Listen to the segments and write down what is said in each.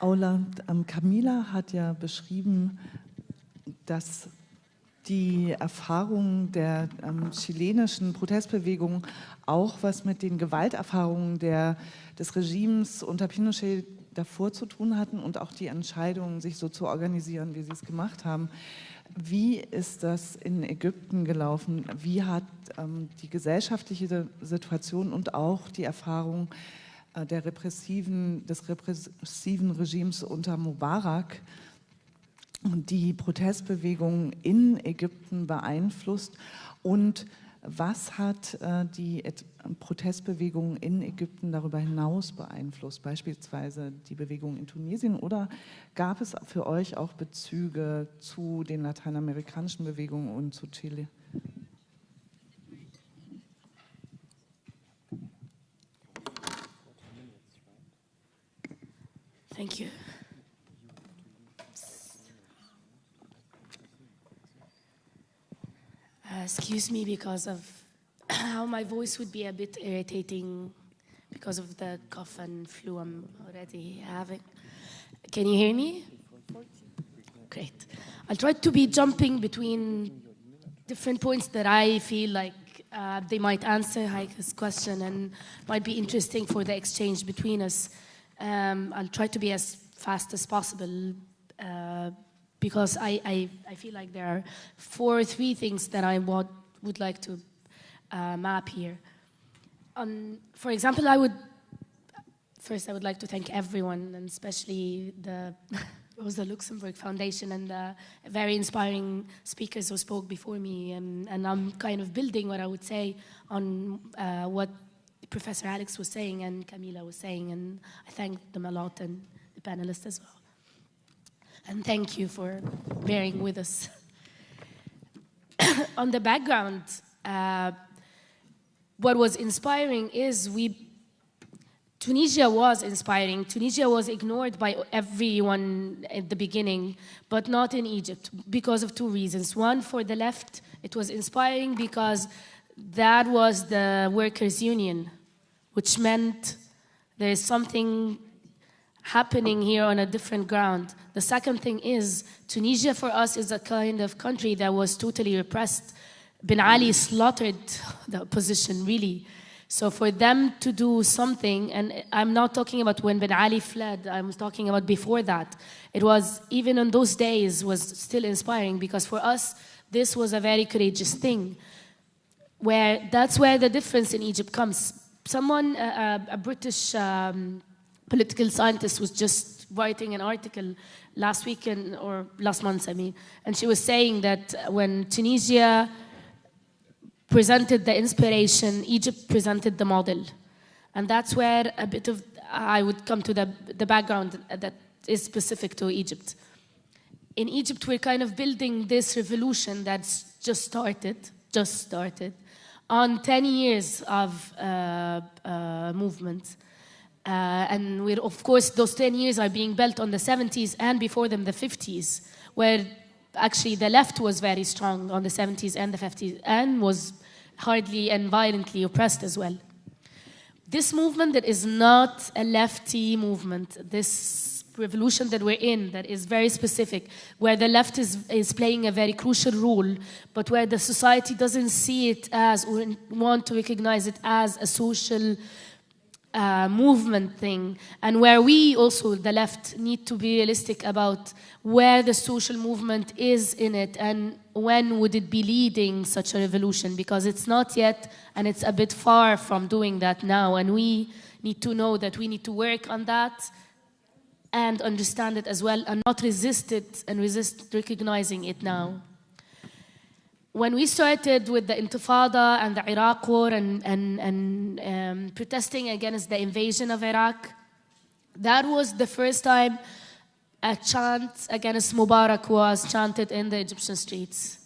Aula, ähm, Camila hat ja beschrieben, dass die Erfahrungen der ähm, chilenischen Protestbewegung auch was mit den Gewalterfahrungen der, des Regimes unter Pinochet davor zu tun hatten und auch die Entscheidung, sich so zu organisieren, wie sie es gemacht haben. Wie ist das in Ägypten gelaufen? Wie hat ähm, die gesellschaftliche Situation und auch die Erfahrung der repressiven, des repressiven Regimes unter Mubarak und die Protestbewegung in Ägypten beeinflusst. Und was hat äh, die Protestbewegung in Ägypten darüber hinaus beeinflusst, beispielsweise die Bewegung in Tunesien? Oder gab es für euch auch Bezüge zu den lateinamerikanischen Bewegungen und zu Chile? Thank you. Uh, excuse me because of how my voice would be a bit irritating because of the cough and flu I'm already having. Can you hear me? Great. I'll try to be jumping between different points that I feel like uh, they might answer Heike's question and might be interesting for the exchange between us. Um, I'll try to be as fast as possible uh, because I, I, I, feel like there are four or three things that I would, would like to uh, map here. Um, for example, I would, first I would like to thank everyone and especially the Rosa Luxemburg Foundation and the very inspiring speakers who spoke before me and, and I'm kind of building what I would say on uh, what Professor Alex was saying and Camila was saying and I thank them a lot and the panelists as well. And thank you for bearing with us. On the background, uh, what was inspiring is we, Tunisia was inspiring. Tunisia was ignored by everyone at the beginning, but not in Egypt because of two reasons. One, for the left, it was inspiring because that was the workers' union, which meant there is something happening here on a different ground. The second thing is, Tunisia for us is a kind of country that was totally repressed. Ben Ali slaughtered the opposition, really. So for them to do something, and I'm not talking about when Ben Ali fled, I'm talking about before that. It was, even in those days, was still inspiring because for us, this was a very courageous thing. Where that's where the difference in Egypt comes. Someone, uh, a British um, political scientist was just writing an article last week in, or last month, I mean, and she was saying that when Tunisia presented the inspiration, Egypt presented the model. And that's where a bit of, I would come to the, the background that is specific to Egypt. In Egypt, we're kind of building this revolution that's just started, just started, on 10 years of uh, uh, movement. Uh, and we're, of course, those 10 years are being built on the 70s and before them the 50s, where actually the left was very strong on the 70s and the 50s and was hardly and violently oppressed as well. This movement that is not a lefty movement, this revolution that we're in that is very specific, where the left is, is playing a very crucial role, but where the society doesn't see it as or want to recognize it as a social uh, movement thing. And where we also, the left, need to be realistic about where the social movement is in it and when would it be leading such a revolution because it's not yet and it's a bit far from doing that now. And we need to know that we need to work on that and understand it as well and not resist it and resist recognizing it now when we started with the Intifada and the Iraq war and, and, and um, protesting against the invasion of Iraq, that was the first time a chant against Mubarak was chanted in the Egyptian streets.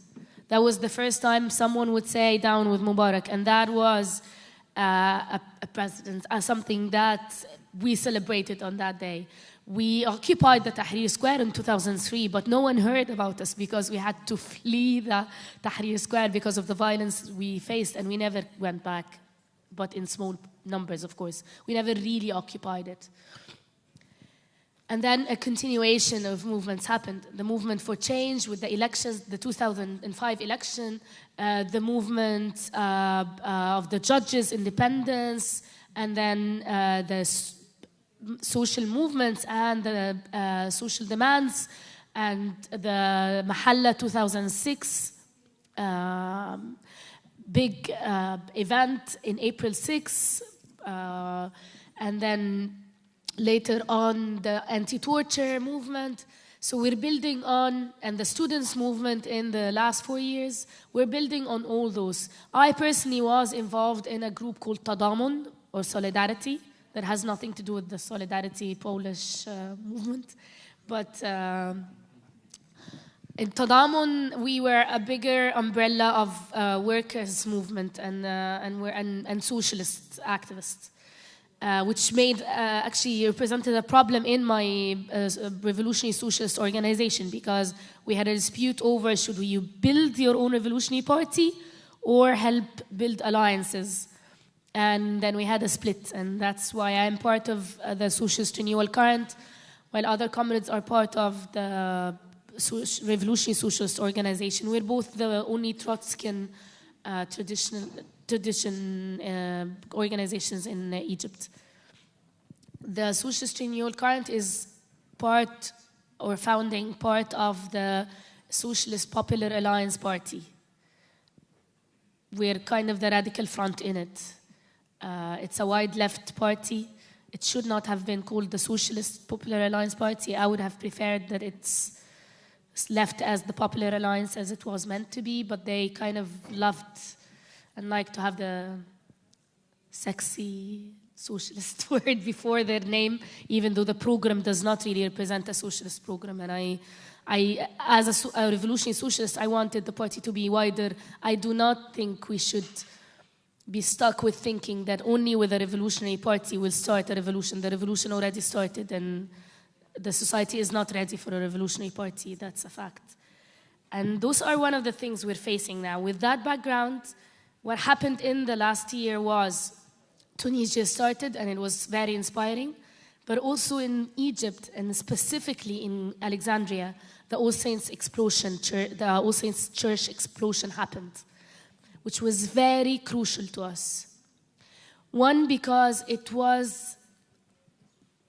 That was the first time someone would say down with Mubarak, and that was uh, a, a president, uh, something that we celebrated on that day. We occupied the Tahrir Square in 2003, but no one heard about us because we had to flee the Tahrir Square because of the violence we faced, and we never went back, but in small numbers, of course. We never really occupied it. And then a continuation of movements happened. The movement for change with the elections, the 2005 election, uh, the movement uh, uh, of the judges' independence, and then uh, the social movements and the uh, social demands, and the Mahalla 2006 um, big uh, event in April 6, and then later on the anti-torture movement. So we're building on, and the students movement in the last four years, we're building on all those. I personally was involved in a group called Tadamun, or Solidarity, that has nothing to do with the Solidarity Polish uh, movement. But um, in Tadamun, we were a bigger umbrella of uh, workers' movement and, uh, and, and, and socialist activists uh, which made uh, actually represented a problem in my uh, revolutionary socialist organization because we had a dispute over should you build your own revolutionary party or help build alliances. And then we had a split, and that's why I'm part of uh, the Socialist Renewal Current, while other comrades are part of the Revolutionary Socialist Organization. We're both the only Trotskyan uh, traditional tradition uh, organizations in uh, Egypt. The Socialist Renewal Current is part or founding part of the Socialist Popular Alliance Party. We're kind of the radical front in it. Uh, it's a wide left party. It should not have been called the Socialist Popular Alliance Party. I would have preferred that it's left as the Popular Alliance as it was meant to be, but they kind of loved and like to have the sexy socialist word before their name, even though the program does not really represent a socialist program. And I, I as a, a revolutionary socialist, I wanted the party to be wider. I do not think we should be stuck with thinking that only with a revolutionary party will start a revolution. The revolution already started and the society is not ready for a revolutionary party. That's a fact. And those are one of the things we're facing now. With that background, what happened in the last year was Tunisia started and it was very inspiring, but also in Egypt and specifically in Alexandria, the All Saints explosion, the All Saints Church explosion happened, which was very crucial to us. One, because it was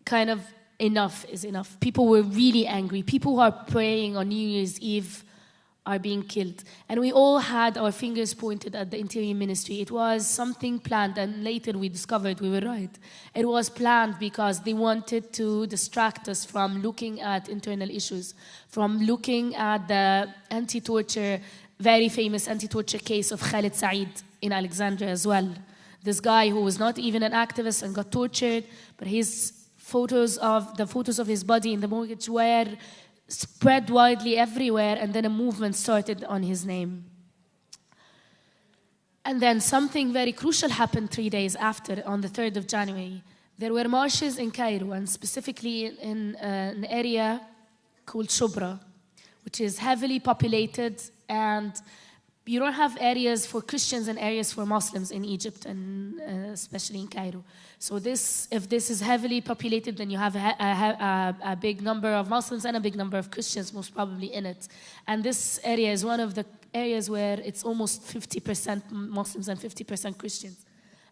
kind of enough is enough. People were really angry. People who are praying on New Year's Eve are being killed. And we all had our fingers pointed at the Interior Ministry. It was something planned, and later we discovered we were right. It was planned because they wanted to distract us from looking at internal issues, from looking at the anti-torture, very famous anti-torture case of Khalid Said in Alexandria as well. This guy who was not even an activist and got tortured, but his photos of the photos of his body in the mortgage were spread widely everywhere, and then a movement started on his name. And then something very crucial happened three days after, on the 3rd of January. There were marshes in Cairo, and specifically in uh, an area called Shubra, which is heavily populated and you don't have areas for Christians and areas for Muslims in Egypt and uh, especially in Cairo. So this, if this is heavily populated, then you have a, a, a, big number of Muslims and a big number of Christians most probably in it. And this area is one of the areas where it's almost 50% Muslims and 50% Christians.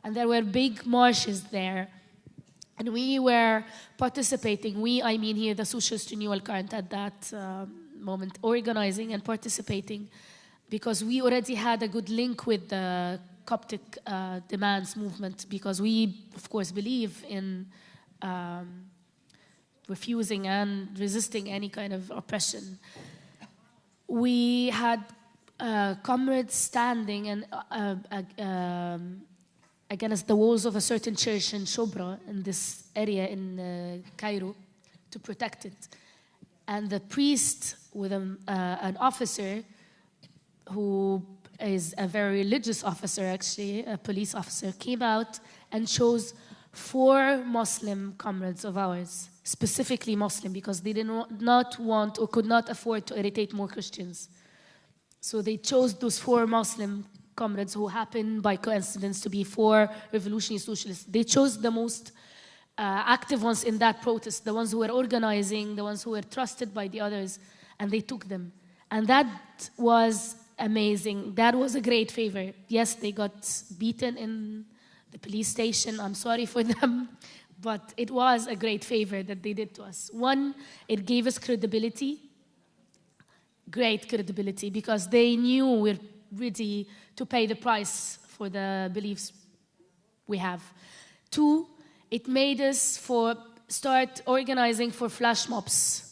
And there were big marshes there. And we were participating, we, I mean here, the Socialist Renewal Current at that uh, moment, organizing and participating because we already had a good link with the Coptic uh, demands movement because we, of course, believe in um, refusing and resisting any kind of oppression. We had uh, comrades standing and uh, uh um, against the walls of a certain church in Shubra, in this area in uh, Cairo, to protect it. And the priest with a, uh, an officer who is a very religious officer, actually, a police officer, came out and chose four Muslim comrades of ours, specifically Muslim, because they did not want or could not afford to irritate more Christians. So they chose those four Muslim comrades who happened by coincidence to be four revolutionary socialists. They chose the most active ones in that protest, the ones who were organizing, the ones who were trusted by the others, and they took them. And that was amazing. That was a great favor. Yes, they got beaten in the police station. I'm sorry for them. But it was a great favor that they did to us. One, it gave us credibility, great credibility, because they knew we're ready to pay the price for the beliefs we have. Two, it made us for start organizing for flash mobs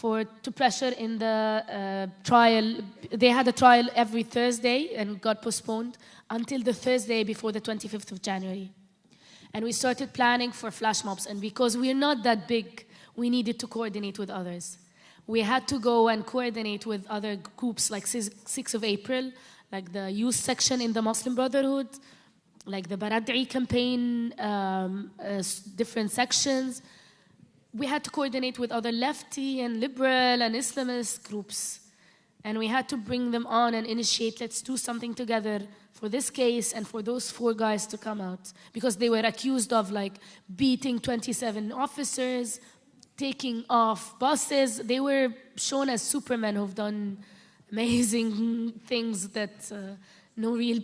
for to pressure in the uh, trial. They had a trial every Thursday and got postponed until the Thursday before the 25th of January. And we started planning for flash mobs. And because we're not that big, we needed to coordinate with others. We had to go and coordinate with other groups like 6th of April, like the youth section in the Muslim Brotherhood, like the Baradei campaign, um, uh, different sections. We had to coordinate with other lefty and liberal and Islamist groups. And we had to bring them on and initiate, let's do something together for this case and for those four guys to come out because they were accused of like beating 27 officers, taking off buses. They were shown as supermen who've done amazing things that uh, no real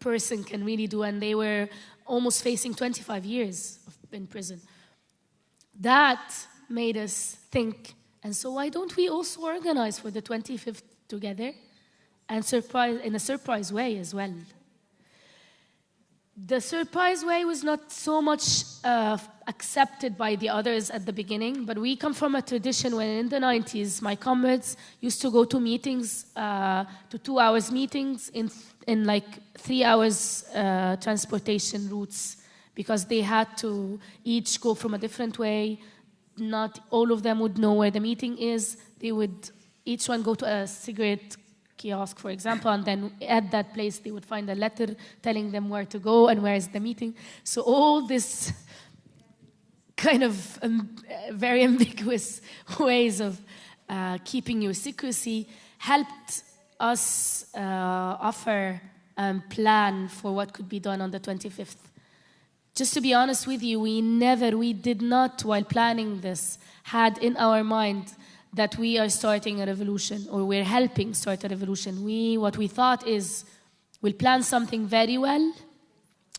person can really do, and they were almost facing 25 years in prison. That made us think, and so why don't we also organize for the 25th together? and surprise in a surprise way as well. The surprise way was not so much uh, accepted by the others at the beginning, but we come from a tradition when in the 90s, my comrades used to go to meetings, uh, to two hours meetings in, in like three hours uh, transportation routes because they had to each go from a different way. Not all of them would know where the meeting is. They would each one go to a cigarette kiosk, for example, and then at that place they would find a letter telling them where to go and where is the meeting. So all this kind of um, very ambiguous ways of uh, keeping your secrecy helped us uh, offer a plan for what could be done on the 25th. Just to be honest with you, we never, we did not, while planning this, had in our mind that we are starting a revolution or we're helping start a revolution. We, what we thought is we'll plan something very well,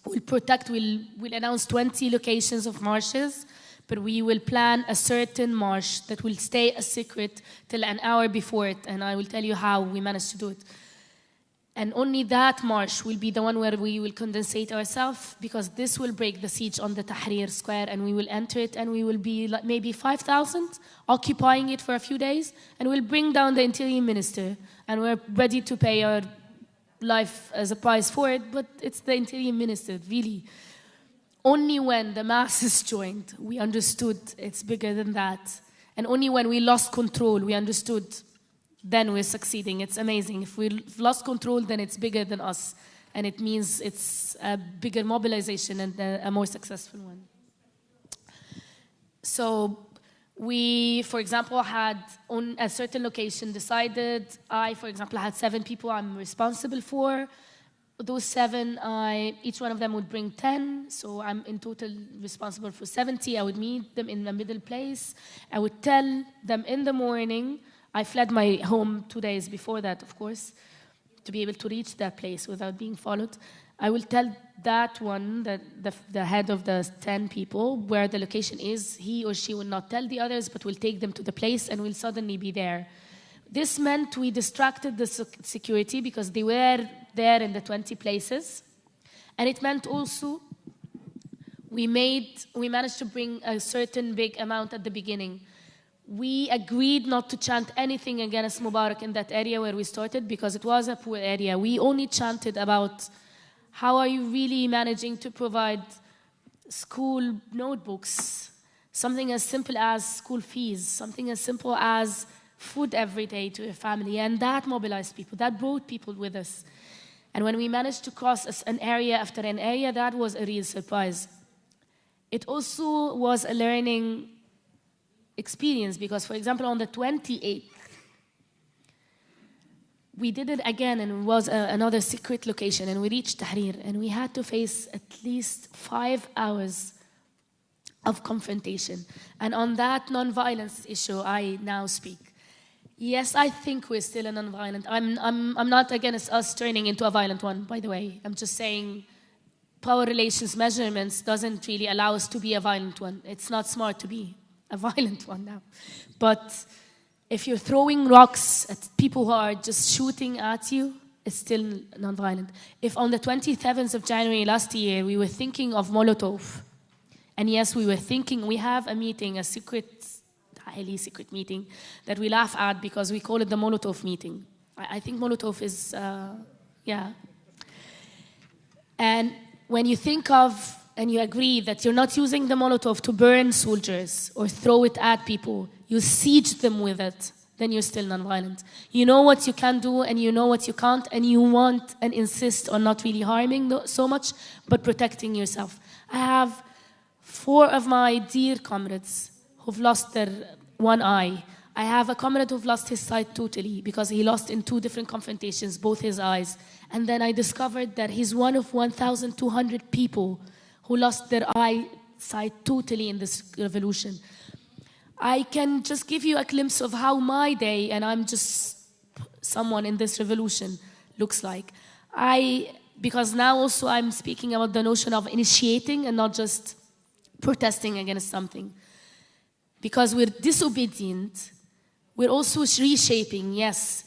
we'll protect, we'll, we'll announce 20 locations of marshes, but we will plan a certain march that will stay a secret till an hour before it, and I will tell you how we managed to do it. And only that march will be the one where we will condensate ourselves because this will break the siege on the Tahrir Square and we will enter it and we will be like maybe 5,000 occupying it for a few days and we'll bring down the interior minister and we're ready to pay our life as a price for it, but it's the interior minister, really. Only when the masses joined, we understood it's bigger than that. And only when we lost control, we understood then we're succeeding. It's amazing. If we've lost control, then it's bigger than us. And it means it's a bigger mobilization and a, more successful one. So we, for example, had on a certain location decided, I, for example, had seven people I'm responsible for. Those seven, I, each one of them would bring 10, so I'm in total responsible for 70. I would meet them in the middle place. I would tell them in the morning I fled my home two days before that, of course, to be able to reach that place without being followed. I will tell that one, the, the, the, head of the 10 people, where the location is. He or she will not tell the others, but will take them to the place and will suddenly be there. This meant we distracted the security because they were there in the 20 places. And it meant also we made, we managed to bring a certain big amount at the beginning we agreed not to chant anything against Mubarak in that area where we started because it was a poor area. We only chanted about how are you really managing to provide school notebooks, something as simple as school fees, something as simple as food every day to a family. And that mobilized people, that brought people with us. And when we managed to cross an area after an area, that was a real surprise. It also was a learning experience because, for example, on the 28th, we did it again and it was a, another secret location and we reached Tahrir and we had to face at least five hours of confrontation. And on that non-violence issue, I now speak. Yes, I think we're still a non-violent. I'm, I'm, I'm not against us turning into a violent one, by the way. I'm just saying power relations measurements doesn't really allow us to be a violent one. It's not smart to be a violent one now. But if you're throwing rocks at people who are just shooting at you, it's still non-violent. If on the 27th of January last year we were thinking of Molotov, and yes, we were thinking we have a meeting, a secret, highly secret meeting that we laugh at because we call it the Molotov meeting. I, I think Molotov is, uh, yeah. And when you think of and you agree that you're not using the Molotov to burn soldiers or throw it at people, you siege them with it, then you're still nonviolent. You know what you can do and you know what you can't, and you want and insist on not really harming so much, but protecting yourself. I have four of my dear comrades who've lost their one eye. I have a comrade who've lost his sight totally because he lost in two different confrontations, both his eyes. And then I discovered that he's one of 1,200 people who lost their eyesight totally in this revolution. I can just give you a glimpse of how my day, and I'm just someone in this revolution, looks like. I, because now also I'm speaking about the notion of initiating and not just protesting against something. Because we're disobedient, we're also reshaping, yes,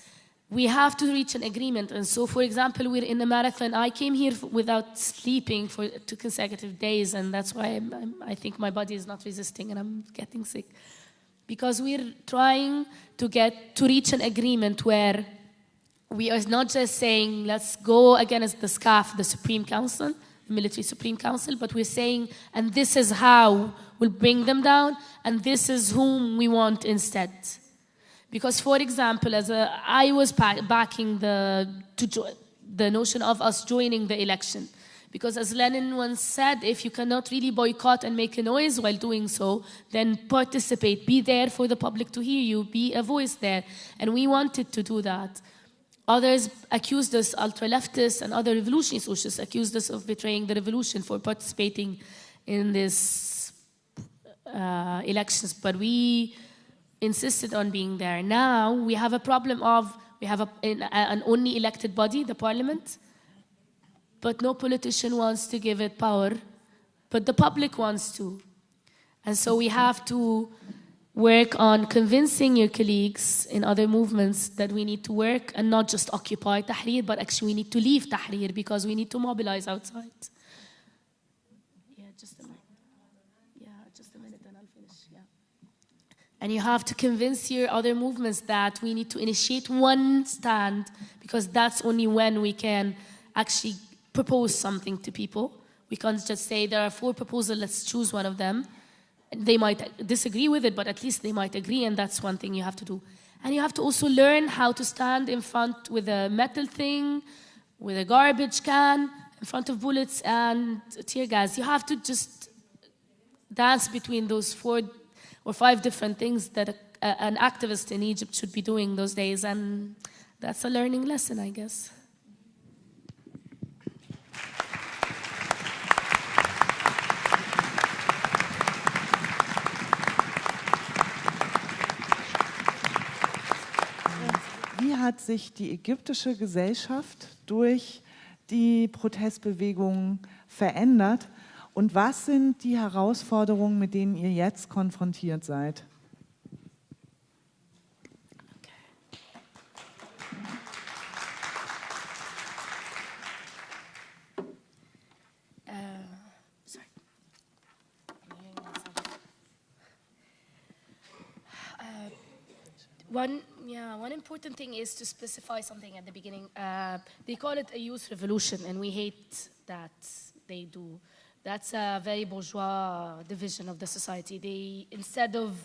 we have to reach an agreement. And so, for example, we're in a marathon. I came here without sleeping for two consecutive days, and that's why I'm, I'm, i think my body is not resisting and I'm getting sick. Because we're trying to get to reach an agreement where we are not just saying, let's go against the SCAF, the Supreme Council, the Military Supreme Council, but we're saying, and this is how we'll bring them down, and this is whom we want instead. Because, for example, as a, I was backing the, the notion of us joining the election. Because as Lenin once said, if you cannot really boycott and make a noise while doing so, then participate, be there for the public to hear you, be a voice there. And we wanted to do that. Others accused us, ultra-leftists and other revolutionary socialists accused us of betraying the revolution for participating in these uh, elections. But we insisted on being there. Now we have a problem of, we have a, an only elected body, the parliament, but no politician wants to give it power, but the public wants to. And so we have to work on convincing your colleagues in other movements that we need to work and not just occupy Tahrir, but actually we need to leave Tahrir because we need to mobilize outside. And you have to convince your other movements that we need to initiate one stand because that's only when we can actually propose something to people. We can't just say there are four proposals, let's choose one of them. They might disagree with it, but at least they might agree, and that's one thing you have to do. And you have to also learn how to stand in front with a metal thing, with a garbage can, in front of bullets and tear gas. You have to just dance between those four or five different things that a, a, an activist in Egypt should be doing those days. And that's a learning lesson, I guess. Wie hat sich die ägyptische Gesellschaft durch die Protestbewegung verändert? Und was sind die Herausforderungen, mit denen ihr jetzt konfrontiert seid? Uh, one, yeah, one important thing is to specify something at the beginning. Uh, they call it a youth revolution, and we hate that they do. That's a very bourgeois division of the society. They, instead of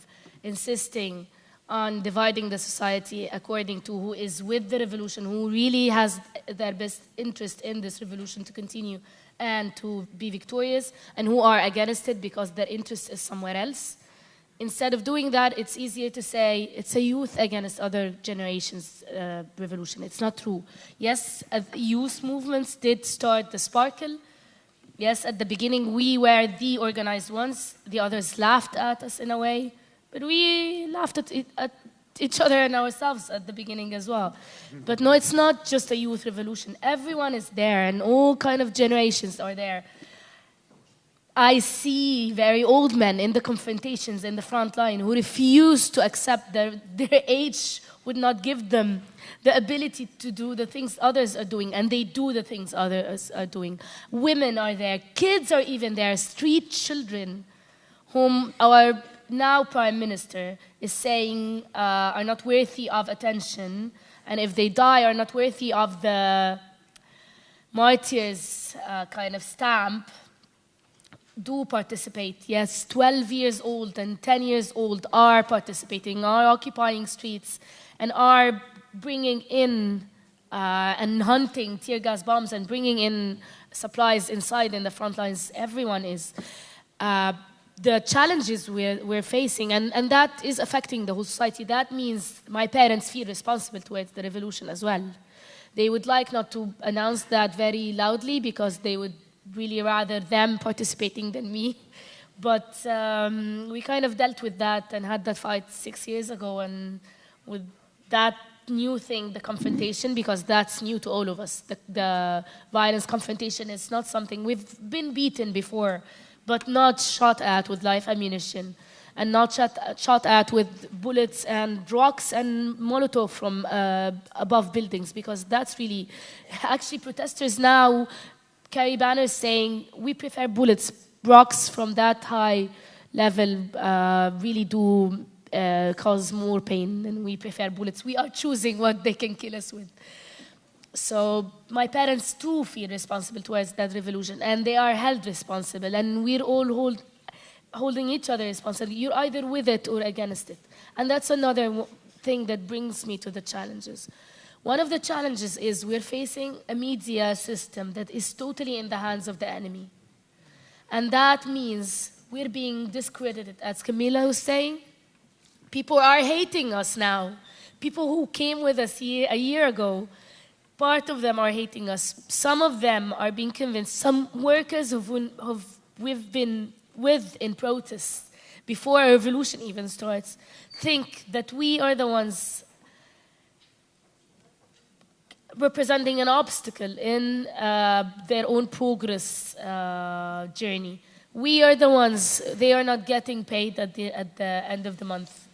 insisting on dividing the society according to who is with the revolution, who really has their best interest in this revolution to continue and to be victorious, and who are against it because their interest is somewhere else. Instead of doing that, it's easier to say it's a youth against other generations uh, revolution. It's not true. Yes, uh, youth movements did start the sparkle, Yes, at the beginning we were the organized ones. The others laughed at us in a way, but we laughed at, it, at each other and ourselves at the beginning as well. But no, it's not just a youth revolution. Everyone is there and all kind of generations are there. I see very old men in the confrontations in the front line who refuse to accept their, their age would not give them the ability to do the things others are doing, and they do the things others are doing. Women are there, kids are even there, street children, whom our now Prime Minister is saying uh, are not worthy of attention, and if they die, are not worthy of the martyrs uh, kind of stamp do participate. Yes, 12 years old and 10 years old are participating, are occupying streets, and are bringing in uh, and hunting tear gas bombs and bringing in supplies inside in the front lines. Everyone is. Uh, the challenges we're, we're facing, and, and that is affecting the whole society. That means my parents feel responsible towards the revolution as well. They would like not to announce that very loudly because they would really rather them participating than me. But um, we kind of dealt with that and had that fight six years ago, and with that new thing, the confrontation, because that's new to all of us. The, the violence confrontation is not something we've been beaten before, but not shot at with live ammunition and not shot, shot at with bullets and rocks and Molotov from uh, above buildings, because that's really, actually protesters now carry banners saying, we prefer bullets, rocks from that high level uh, really do uh, cause more pain and we prefer bullets. We are choosing what they can kill us with. So my parents too feel responsible towards that revolution and they are held responsible and we're all hold, holding each other responsible. You're either with it or against it. And that's another thing that brings me to the challenges. One of the challenges is we're facing a media system that is totally in the hands of the enemy. And that means we're being discredited, as Camila was saying, People are hating us now. People who came with us a year ago, part of them are hating us. Some of them are being convinced. Some workers who we've been with in protests before a revolution even starts think that we are the ones representing an obstacle in uh, their own progress uh, journey. We are the ones, they are not getting paid at the, at the end of the month.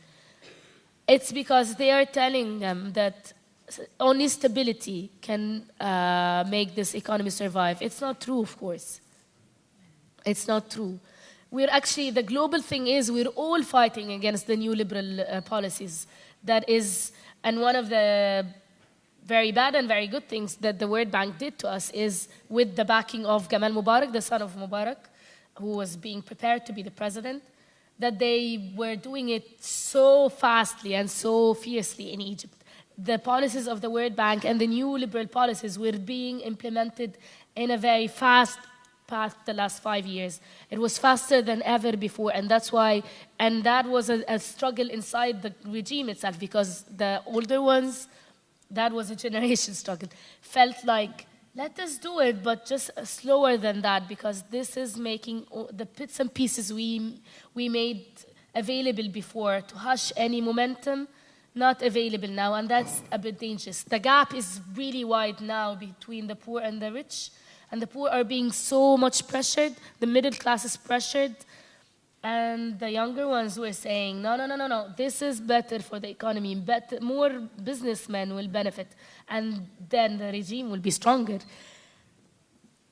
It's because they are telling them that only stability can uh, make this economy survive. It's not true, of course. It's not true. We're actually, the global thing is we're all fighting against the neoliberal uh, policies. That is, and one of the very bad and very good things that the World Bank did to us is with the backing of Gamal Mubarak, the son of Mubarak, who was being prepared to be the president, that they were doing it so fastly and so fiercely in Egypt. The policies of the World Bank and the neoliberal policies were being implemented in a very fast path the last five years. It was faster than ever before, and that's why, and that was a, a struggle inside the regime itself because the older ones, that was a generation struggle, felt like let us do it, but just slower than that, because this is making the bits and pieces we, we made available before to hush any momentum, not available now, and that's a bit dangerous. The gap is really wide now between the poor and the rich, and the poor are being so much pressured, the middle class is pressured, and the younger ones were saying, no, no, no, no, no, this is better for the economy, better, more businessmen will benefit, and then the regime will be stronger.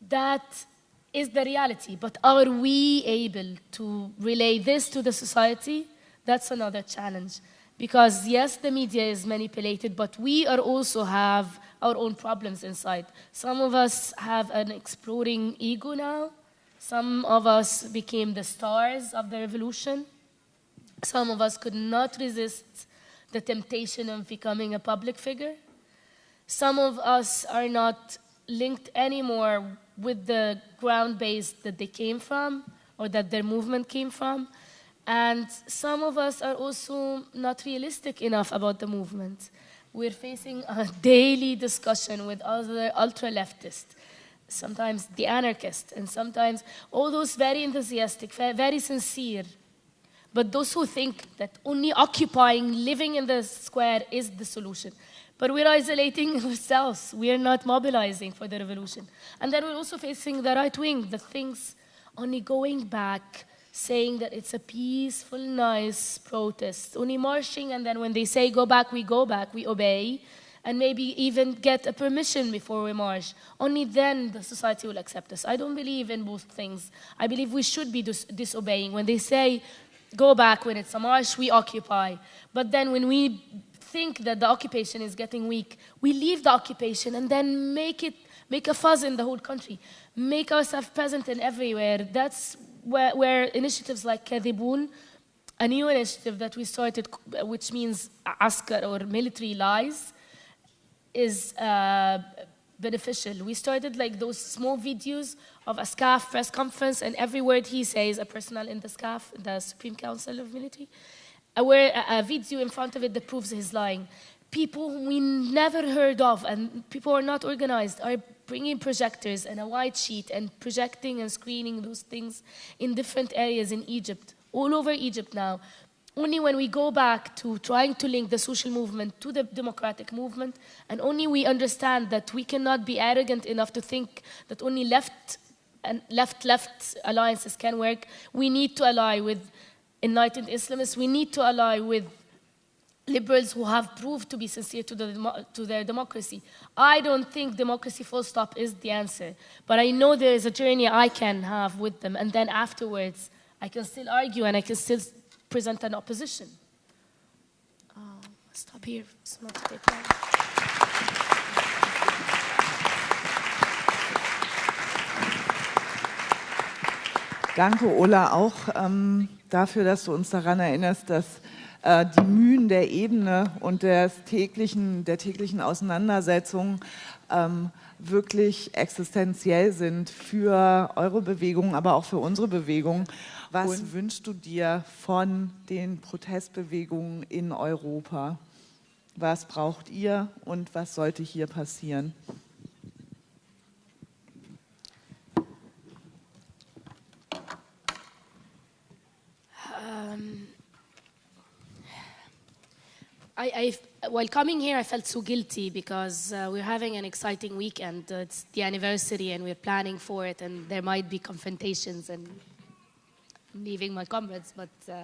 That is the reality, but are we able to relay this to the society? That's another challenge. Because yes, the media is manipulated, but we are also have our own problems inside. Some of us have an exploding ego now, some of us became the stars of the revolution. Some of us could not resist the temptation of becoming a public figure. Some of us are not linked anymore with the ground base that they came from or that their movement came from. And some of us are also not realistic enough about the movement. We're facing a daily discussion with other ultra-leftists sometimes the anarchist, and sometimes all those very enthusiastic, very sincere. But those who think that only occupying, living in the square is the solution. But we're isolating ourselves. We are not mobilizing for the revolution. And then we're also facing the right wing, the things only going back, saying that it's a peaceful, nice protest, only marching, and then when they say go back, we go back, we obey, and maybe even get a permission before we march. Only then the society will accept us. I don't believe in both things. I believe we should be dis disobeying. When they say go back when it's a march, we occupy. But then when we think that the occupation is getting weak, we leave the occupation and then make it make a fuzz in the whole country, make ourselves present in everywhere. That's where, where initiatives like Kadhibun, a new initiative that we started, which means askar or military lies, is uh, beneficial. We started like those small videos of a SCAF press conference, and every word he says, a personnel in the SCAF, the Supreme Council of Military, a, a video in front of it that proves he's lying. People we never heard of, and people are not organized, are bringing projectors and a white sheet and projecting and screening those things in different areas in Egypt, all over Egypt now. Only when we go back to trying to link the social movement to the democratic movement, and only we understand that we cannot be arrogant enough to think that only left and left-left alliances can work, we need to ally with enlightened Islamists, we need to ally with liberals who have proved to be sincere to, the, to their democracy. I don't think democracy full stop is the answer, but I know there is a journey I can have with them, and then afterwards I can still argue and I can still present an opposition. Uh, stop here, it's not take long. Danke, Ola, auch ähm, dafür, dass du uns daran erinnerst, dass äh, die Mühen der Ebene und des täglichen, der täglichen Auseinandersetzung ähm, wirklich existenziell sind für eure Bewegung, aber auch für unsere Bewegung. Was und wünschst du dir von den Protestbewegungen in Europa? Was braucht ihr und was sollte hier passieren? Um, I, I, while coming here, I felt so guilty because uh, we're having an exciting weekend. Uh, it's the anniversary and we're planning for it and there might be confrontations and leaving my comrades, but uh,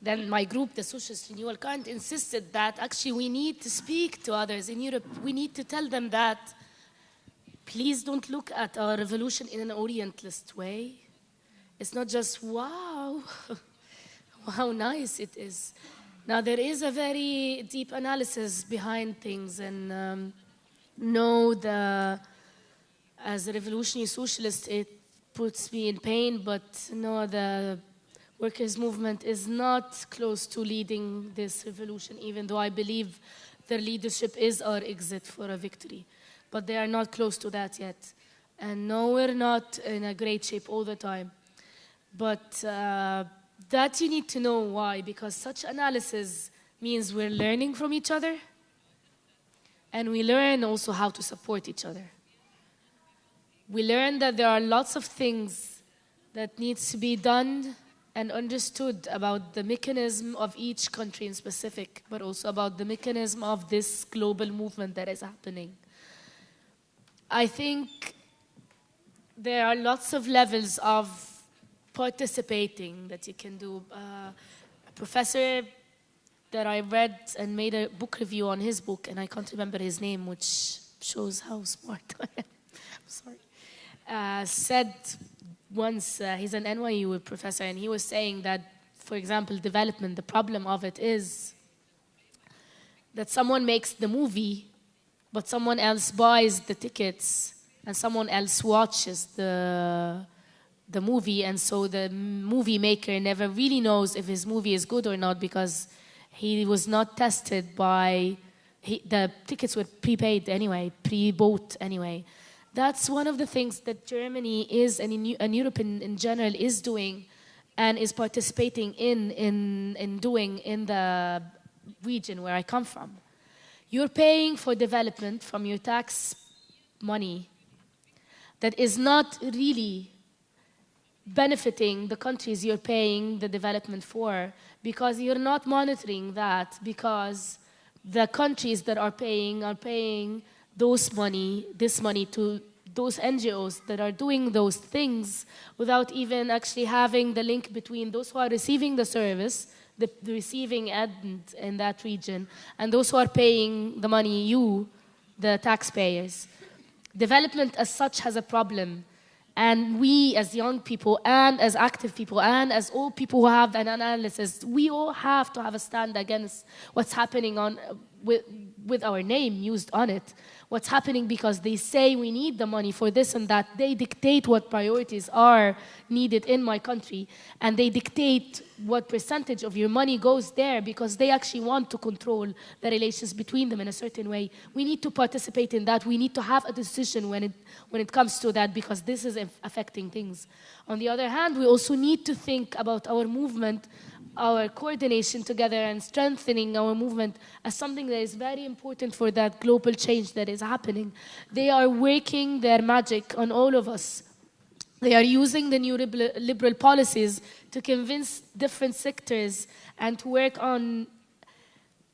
then my group, the Socialist Renewal Current, insisted that actually we need to speak to others in Europe. We need to tell them that please don't look at our revolution in an Orientalist way. It's not just, wow, how nice it is. Now, there is a very deep analysis behind things, and um, know the, as a revolutionary socialist, it puts me in pain, but no, the workers' movement is not close to leading this revolution, even though I believe their leadership is our exit for a victory. But they are not close to that yet. And no, we're not in a great shape all the time. But uh, that you need to know why, because such analysis means we're learning from each other, and we learn also how to support each other. We learn that there are lots of things that needs to be done and understood about the mechanism of each country in specific, but also about the mechanism of this global movement that is happening. I think there are lots of levels of participating that you can do. Uh, a professor that I read and made a book review on his book, and I can't remember his name, which shows how smart I am. I'm sorry. Uh, said once, uh, he's an NYU professor, and he was saying that, for example, development, the problem of it is that someone makes the movie, but someone else buys the tickets, and someone else watches the the movie, and so the movie maker never really knows if his movie is good or not because he was not tested by, he, the tickets were prepaid anyway, pre-bought anyway. That's one of the things that Germany is, and, in, and Europe in, in general is doing and is participating in, in, in doing in the region where I come from. You're paying for development from your tax money that is not really benefiting the countries you're paying the development for because you're not monitoring that because the countries that are paying are paying those money, this money to those NGOs that are doing those things without even actually having the link between those who are receiving the service, the, the receiving end in that region, and those who are paying the money, you, the taxpayers. Development as such has a problem. And we as young people and as active people and as all people who have an analysis, we all have to have a stand against what's happening on, with, with our name used on it what's happening because they say we need the money for this and that. They dictate what priorities are needed in my country and they dictate what percentage of your money goes there because they actually want to control the relations between them in a certain way. We need to participate in that. We need to have a decision when it, when it comes to that because this is affecting things. On the other hand, we also need to think about our movement our coordination together and strengthening our movement as something that is very important for that global change that is happening. They are working their magic on all of us. They are using the neoliberal policies to convince different sectors and to work on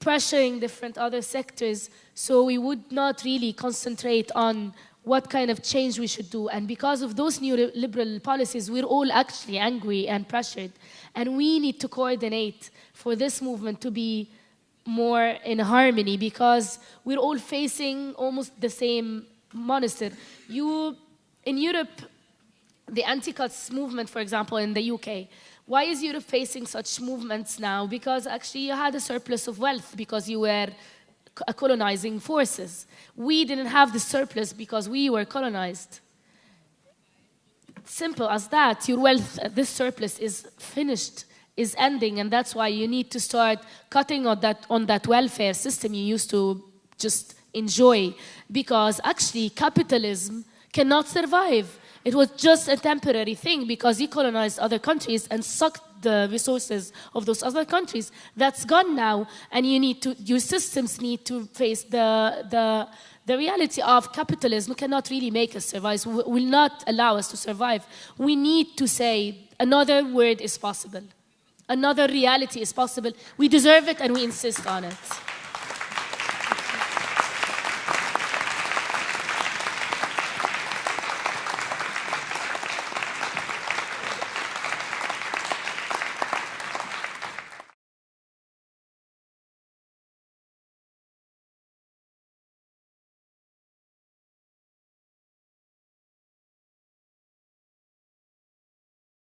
pressuring different other sectors so we would not really concentrate on what kind of change we should do. And because of those neoliberal policies, we're all actually angry and pressured. And we need to coordinate for this movement to be more in harmony because we're all facing almost the same monster. You, in Europe, the anti-cuts movement, for example, in the UK, why is Europe facing such movements now? Because actually you had a surplus of wealth because you were uh, colonizing forces. We didn't have the surplus because we were colonized. Simple as that. Your wealth, uh, this surplus is finished, is ending, and that's why you need to start cutting on that, on that welfare system you used to just enjoy. Because actually, capitalism cannot survive. It was just a temporary thing because you colonized other countries and sucked the resources of those other countries. That's gone now, and you need to, your systems need to face the, the, the reality of capitalism cannot really make us survive, will not allow us to survive. We need to say another word is possible. Another reality is possible. We deserve it and we insist on it.